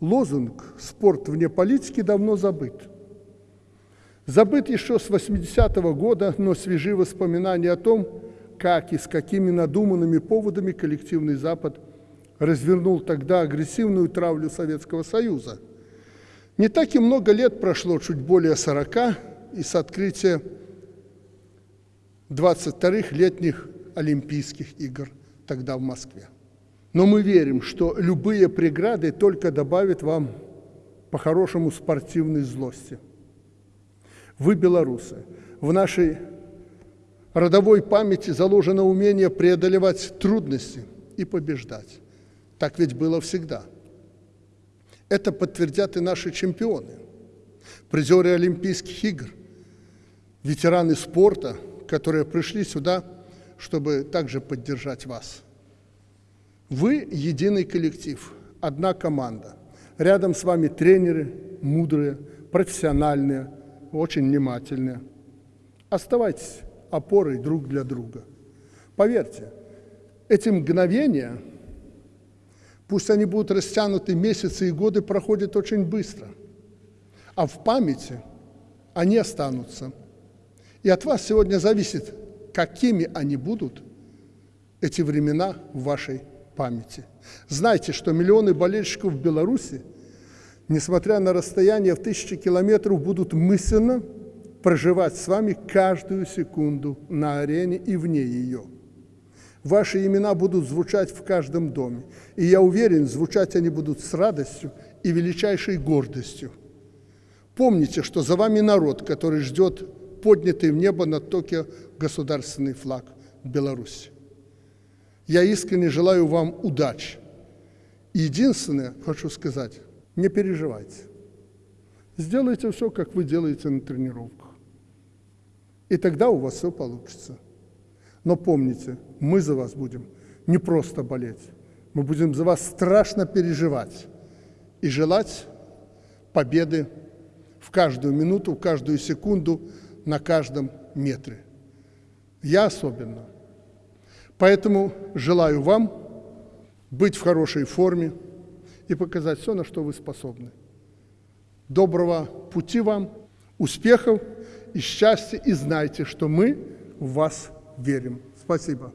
лозунг «Спорт вне политики» давно забыт. Забыт еще с 80-го года, но свежи воспоминания о том, как и с какими надуманными поводами коллективный Запад развернул тогда агрессивную травлю Советского Союза. Не так и много лет прошло, чуть более 40, и с открытия 22-х летних Олимпийских игр тогда в Москве. Но мы верим, что любые преграды только добавят вам по-хорошему спортивной злости. Вы, белорусы, в нашей родовой памяти заложено умение преодолевать трудности и побеждать. Так ведь было всегда. Это подтвердят и наши чемпионы, призеры Олимпийских игр, ветераны спорта, которые пришли сюда, чтобы также поддержать вас. Вы единый коллектив, одна команда. Рядом с вами тренеры, мудрые, профессиональные, очень внимательные. Оставайтесь опорой друг для друга. Поверьте, эти мгновения, пусть они будут растянуты месяцы и годы, проходят очень быстро. А в памяти они останутся. И от вас сегодня зависит, какими они будут, эти времена в вашей памяти. Знайте, что миллионы болельщиков в Беларуси, несмотря на расстояние в тысячи километров, будут мысленно проживать с вами каждую секунду на арене и вне ее. Ваши имена будут звучать в каждом доме, и я уверен, звучать они будут с радостью и величайшей гордостью. Помните, что за вами народ, который ждет поднятый в небо над Токио государственный флаг Беларуси. Я искренне желаю вам удачи. Единственное, хочу сказать, не переживайте. Сделайте все, как вы делаете на тренировках. И тогда у вас все получится. Но помните, мы за вас будем не просто болеть, мы будем за вас страшно переживать и желать победы в каждую минуту, в каждую секунду, на каждом метре. Я особенно. Поэтому желаю вам быть в хорошей форме и показать все, на что вы способны. Доброго пути вам, успехов и счастья, и знайте, что мы в вас верим. Спасибо.